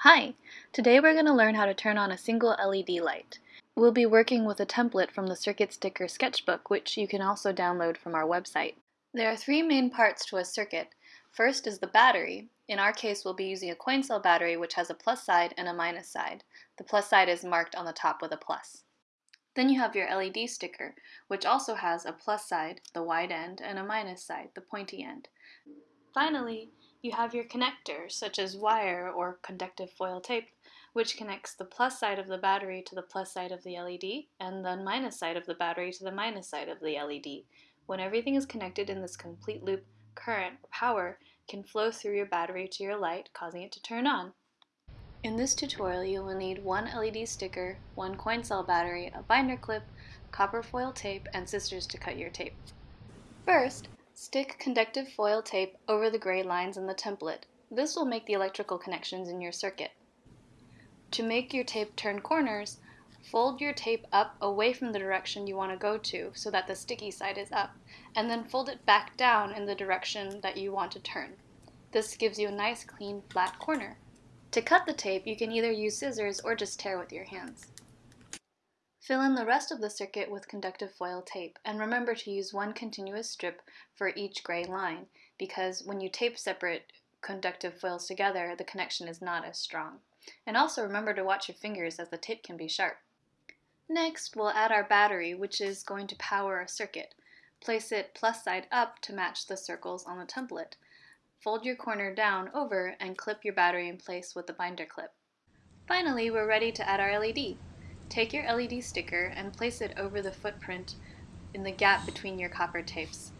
Hi! Today we're going to learn how to turn on a single LED light. We'll be working with a template from the Circuit Sticker Sketchbook, which you can also download from our website. There are three main parts to a circuit. First is the battery. In our case, we'll be using a coin cell battery which has a plus side and a minus side. The plus side is marked on the top with a plus. Then you have your LED sticker, which also has a plus side, the wide end, and a minus side, the pointy end. Finally, you have your connector, such as wire or conductive foil tape, which connects the plus side of the battery to the plus side of the LED, and the minus side of the battery to the minus side of the LED. When everything is connected in this complete loop, current, or power, can flow through your battery to your light, causing it to turn on. In this tutorial, you will need one LED sticker, one coin cell battery, a binder clip, copper foil tape, and scissors to cut your tape. First, Stick conductive foil tape over the gray lines in the template. This will make the electrical connections in your circuit. To make your tape turn corners, fold your tape up away from the direction you want to go to so that the sticky side is up, and then fold it back down in the direction that you want to turn. This gives you a nice clean flat corner. To cut the tape, you can either use scissors or just tear with your hands. Fill in the rest of the circuit with conductive foil tape, and remember to use one continuous strip for each gray line, because when you tape separate conductive foils together, the connection is not as strong. And also remember to watch your fingers as the tape can be sharp. Next, we'll add our battery, which is going to power our circuit. Place it plus side up to match the circles on the template. Fold your corner down over and clip your battery in place with the binder clip. Finally, we're ready to add our LED. Take your LED sticker and place it over the footprint in the gap between your copper tapes.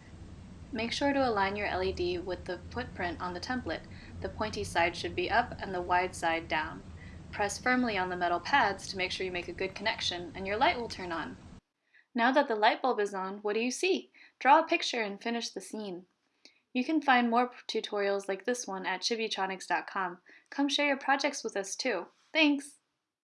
Make sure to align your LED with the footprint on the template. The pointy side should be up and the wide side down. Press firmly on the metal pads to make sure you make a good connection and your light will turn on. Now that the light bulb is on, what do you see? Draw a picture and finish the scene. You can find more tutorials like this one at chibitronics.com. Come share your projects with us too. Thanks!